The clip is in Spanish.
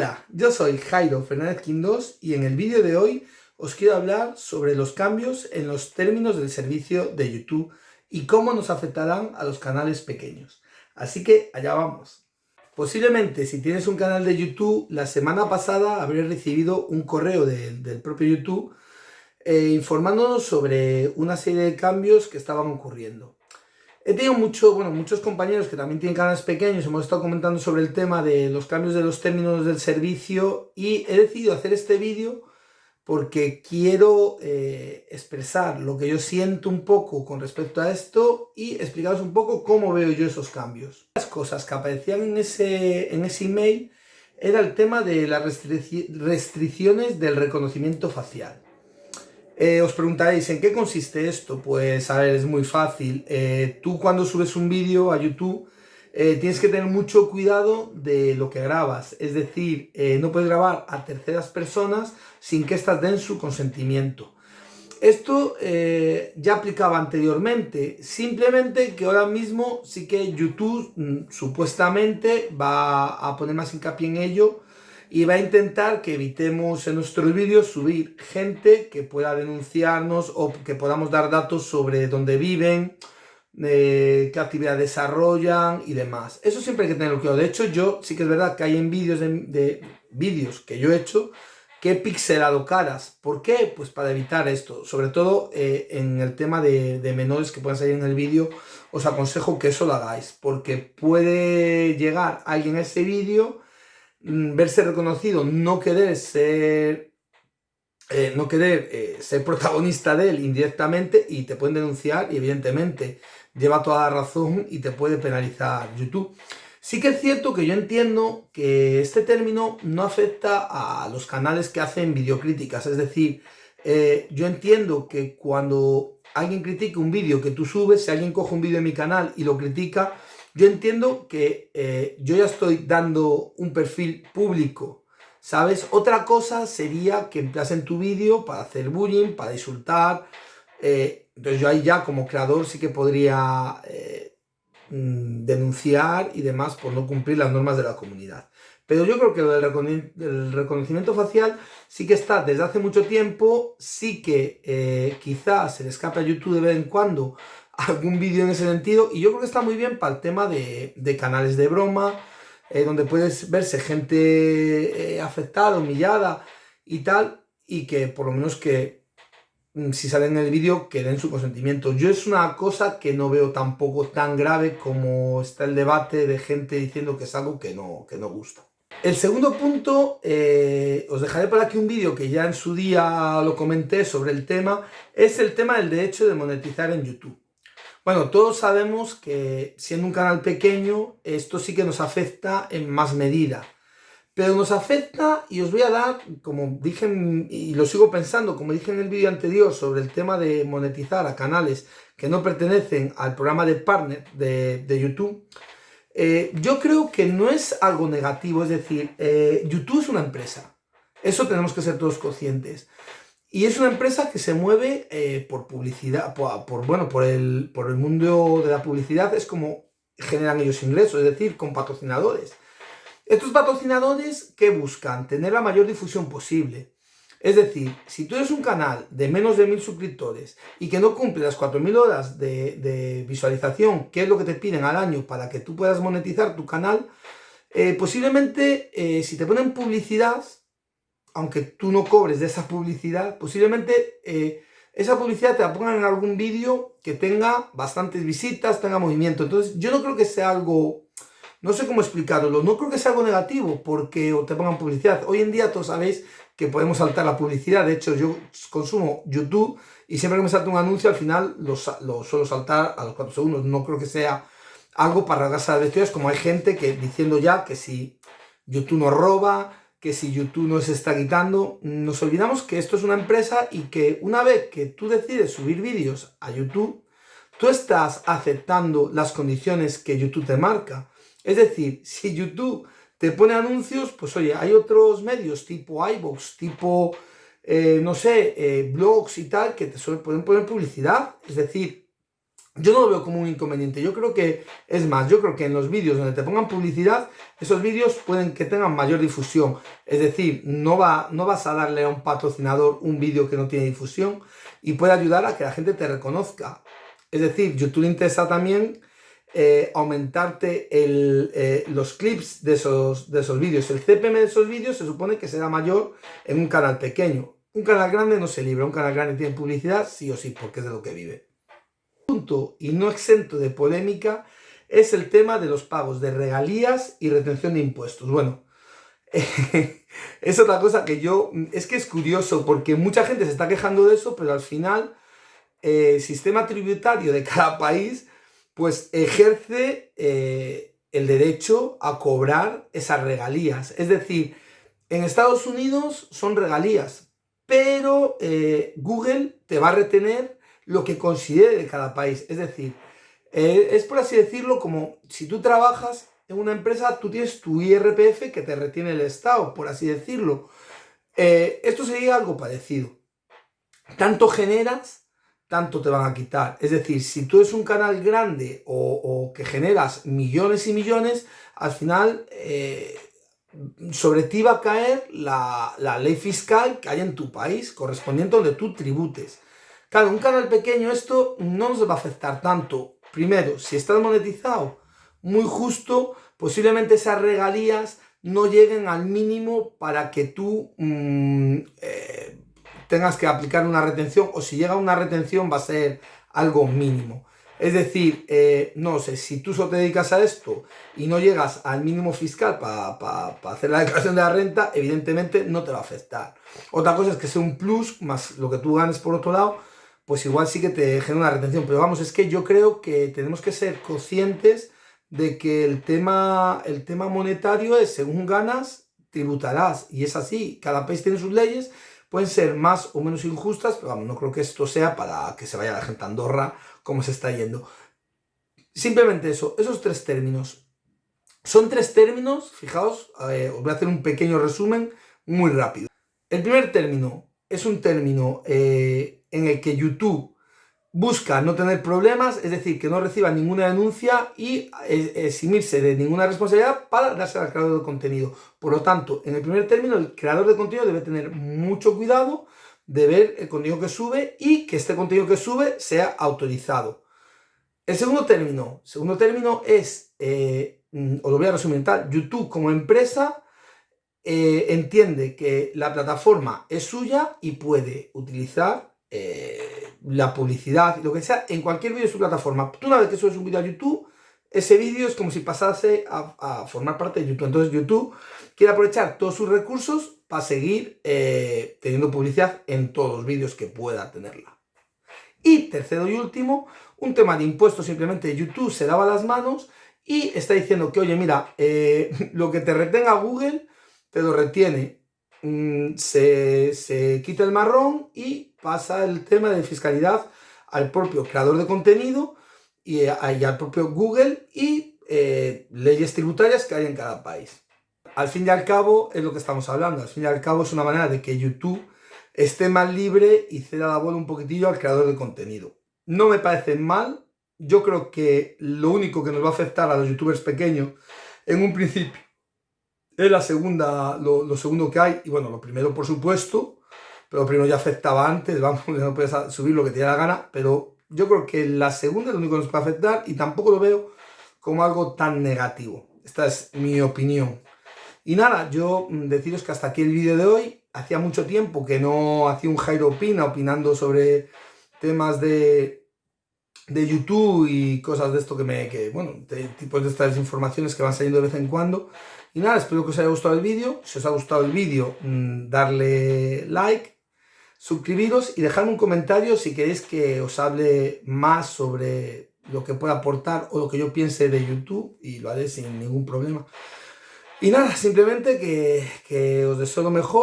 Hola, yo soy Jairo Fernández Quindós y en el vídeo de hoy os quiero hablar sobre los cambios en los términos del servicio de YouTube y cómo nos afectarán a los canales pequeños. Así que allá vamos. Posiblemente si tienes un canal de YouTube, la semana pasada habré recibido un correo del propio YouTube eh, informándonos sobre una serie de cambios que estaban ocurriendo. He tenido mucho, bueno, muchos compañeros que también tienen canales pequeños, hemos estado comentando sobre el tema de los cambios de los términos del servicio y he decidido hacer este vídeo porque quiero eh, expresar lo que yo siento un poco con respecto a esto y explicaros un poco cómo veo yo esos cambios. Las cosas que aparecían en ese, en ese email era el tema de las restricciones del reconocimiento facial. Eh, os preguntaréis, ¿en qué consiste esto? Pues, a ver, es muy fácil. Eh, tú cuando subes un vídeo a YouTube, eh, tienes que tener mucho cuidado de lo que grabas. Es decir, no puedes grabar a terceras personas sin que éstas den su consentimiento. Esto ya aplicaba anteriormente, simplemente que ahora mismo sí que YouTube mm, supuestamente va a poner más hincapié en ello y va a intentar que evitemos en nuestros vídeos subir gente que pueda denunciarnos o que podamos dar datos sobre dónde viven, eh, qué actividad desarrollan y demás. Eso siempre hay que tenerlo claro. De hecho, yo sí que es verdad que hay en vídeos de, vídeos que yo he hecho que he pixelado caras. ¿Por qué? Pues para evitar esto. Sobre todo eh, en el tema de, de menores que puedan salir en el vídeo, os aconsejo que eso lo hagáis. Porque puede llegar alguien a ese vídeo verse reconocido, no querer ser, eh, no querer eh, ser protagonista de él indirectamente y te pueden denunciar y evidentemente lleva toda la razón y te puede penalizar YouTube. Sí que es cierto que yo entiendo que este término no afecta a los canales que hacen videocríticas, es decir, eh, yo entiendo que cuando alguien critica un vídeo que tú subes, si alguien coge un vídeo de mi canal y lo critica, yo entiendo que eh, yo ya estoy dando un perfil público, ¿sabes? Otra cosa sería que en tu vídeo para hacer bullying, para insultar. Eh, entonces yo ahí ya como creador sí que podría eh, mm, denunciar y demás por no cumplir las normas de la comunidad. Pero yo creo que lo del reconocimiento facial sí que está desde hace mucho tiempo, sí que quizás se le escape a YouTube de vez en cuando algún vídeo en ese sentido y yo creo que está muy bien para el tema de, canales de broma, eh, donde puedes verse gente eh, afectada, humillada y tal, y que por lo menos que mm, si salen en el vídeo que den su consentimiento. Yo es una cosa que no veo tampoco tan grave como está el debate de gente diciendo que es algo que no, que no gusta. El segundo punto, eh, os dejaré por aquí un vídeo que ya en su día lo comenté sobre el tema, es el tema del derecho de monetizar en YouTube. Bueno, todos sabemos que siendo un canal pequeño, esto sí que nos afecta en más medida. Pero nos afecta, y os voy a dar, como dije, y lo sigo pensando, como dije en el vídeo anterior sobre el tema de monetizar a canales que no pertenecen al programa de partner de, YouTube, eh, yo creo que no es algo negativo, es decir, eh, YouTube es una empresa. Eso tenemos que ser todos conscientes. Y es una empresa que se mueve eh, por publicidad, por, bueno, por el, por el mundo de la publicidad, es como generan ellos ingresos, es decir, con patrocinadores. Estos patrocinadores, ¿qué buscan? Tener la mayor difusión posible. Es decir, si tú eres un canal de menos de mil suscriptores y que no cumple las 4.000 horas de, visualización, que es lo que te piden al año para que tú puedas monetizar tu canal, eh, posiblemente eh, si te ponen publicidad, aunque tú no cobres de esa publicidad, posiblemente eh, esa publicidad te la pongan en algún vídeo que tenga bastantes visitas, tenga movimiento. Entonces yo no creo que sea algo, no sé cómo explicarlo, no creo que sea algo negativo porque te pongan publicidad. Hoy en día todos sabéis que podemos saltar la publicidad, de hecho yo consumo YouTube y siempre que me salta un anuncio al final lo, suelo saltar a los 4 segundos. No creo que sea algo para rasgarse las vestiduras como hay gente que diciendo ya que si YouTube nos roba, que si YouTube nos está quitando, nos olvidamos que esto es una empresa y que una vez que tú decides subir vídeos a YouTube, tú estás aceptando las condiciones que YouTube te marca. Es decir, si YouTube te pone anuncios, pues oye, hay otros medios tipo iVoox, tipo, eh, no sé, eh, blogs y tal, que te pueden poner publicidad. Es decir, yo no lo veo como un inconveniente, yo creo que, es más, yo creo que en los vídeos donde te pongan publicidad, esos vídeos pueden que tengan mayor difusión, es decir, no, va, no vas a darle a un patrocinador un vídeo que no tiene difusión y puede ayudar a que la gente te reconozca. Es decir, YouTube le interesa también eh, aumentarte eh, los clips de esos, de esos vídeos. El CPM de esos vídeos se supone que será mayor en un canal pequeño. Un canal grande no se libra, un canal grande tiene publicidad sí o sí, porque es de lo que vive y no exento de polémica es el tema de los pagos de regalías y retención de impuestos. Bueno, es otra cosa que yo... Es que es curioso porque mucha gente se está quejando de eso, pero al final eh, el sistema tributario de cada país pues ejerce eh, el derecho a cobrar esas regalías. Es decir, en Estados Unidos son regalías, pero eh, Google te va a retener lo que considere de cada país. Es decir, eh, es por así decirlo como si tú trabajas en una empresa, tú tienes tu IRPF que te retiene el Estado, por así decirlo. Eh, esto sería algo parecido. Tanto generas, tanto te van a quitar. Es decir, si tú eres un canal grande o, que generas millones y millones, al final eh, sobre ti va a caer la, la, ley fiscal que hay en tu país, correspondiente donde tú tributes. Claro, un canal pequeño esto no nos va a afectar tanto. Primero, si estás monetizado muy justo, posiblemente esas regalías no lleguen al mínimo para que tú mm, eh, tengas que aplicar una retención o si llega una retención va a ser algo mínimo. Es decir, eh, no sé, si tú solo te dedicas a esto y no llegas al mínimo fiscal para hacer la declaración de la renta, evidentemente no te va a afectar. Otra cosa es que sea un plus más lo que tú ganes por otro lado, pues igual sí que te genera una retención. Pero vamos, es que yo creo que tenemos que ser conscientes de que el tema, el tema monetario es según ganas, tributarás. Y es así, cada país tiene sus leyes, pueden ser más o menos injustas, pero vamos, no creo que esto sea para que se vaya la gente a Andorra como se está yendo. Simplemente eso, esos tres términos. Son tres términos, fijaos, os voy a hacer un pequeño resumen muy rápido. El primer término es un término eh, en el que YouTube busca no tener problemas, es decir, que no reciba ninguna denuncia y eximirse de ninguna responsabilidad para darse al creador de contenido. Por lo tanto, en el primer término, el creador de contenido debe tener mucho cuidado de ver el contenido que sube y que este contenido que sube sea autorizado. El segundo término, segundo término es, eh, mm, os lo voy a resumir tal, YouTube como empresa eh, entiende que la plataforma es suya y puede utilizar eh, la publicidad lo que sea en cualquier vídeo de su plataforma. Tú una vez que subes un vídeo a YouTube, ese vídeo es como si pasase a, formar parte de YouTube. Entonces YouTube quiere aprovechar todos sus recursos para seguir eh, teniendo publicidad en todos los vídeos que pueda tenerla. Y tercero y último, un tema de impuestos, simplemente YouTube se lava las manos y está diciendo que, oye, mira, lo que te retenga Google te lo retiene, mm, se, quita el marrón y pasa el tema de fiscalidad al propio creador de contenido y, al propio Google y eh, leyes tributarias que hay en cada país. Al fin y al cabo es lo que estamos hablando, al fin y al cabo es una manera de que YouTube esté más libre y ceda la bola un poquitillo al creador de contenido. No me parece mal, yo creo que lo único que nos va a afectar a los youtubers pequeños en un principio es la segunda, lo, segundo que hay, y bueno, lo primero por supuesto, pero primero ya afectaba antes, vamos, no puedes subir lo que te dé la gana, pero yo creo que la segunda es lo único que nos puede afectar y tampoco lo veo como algo tan negativo. Esta es mi opinión. Y nada, yo mm, deciros que hasta aquí el vídeo de hoy. Hacía mucho tiempo que no hacía un Jairo Opina opinando sobre temas de, de YouTube y cosas de esto que me... Bueno, de tipos de estas informaciones que van saliendo de vez en cuando. Y nada, espero que os haya gustado el vídeo. Si os ha gustado el vídeo, mm, darle like, suscribiros y dejadme un comentario si queréis que os hable más sobre lo que pueda aportar o lo que yo piense de YouTube y lo haré sin ningún problema. Y nada, simplemente que, que os deseo lo mejor.